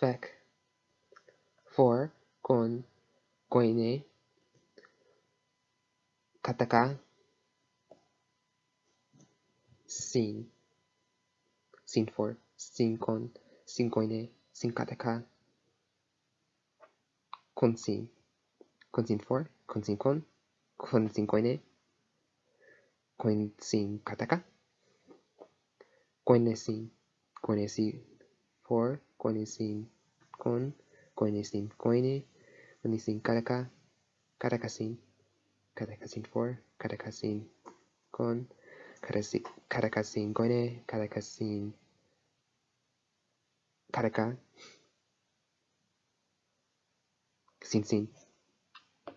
fec. For con coine, kataka, sin. Sin for, sin con, sin coine, sin kataka, con sin. Con sin for, con sin con, con sin coine, con sin kataka, coine sin, coine sin sin con, coine sin coine, coine sin kataka, kataka sin, kataka sin for, kataka sin con, kataka sin coine, kataka sin kataka, sin sin.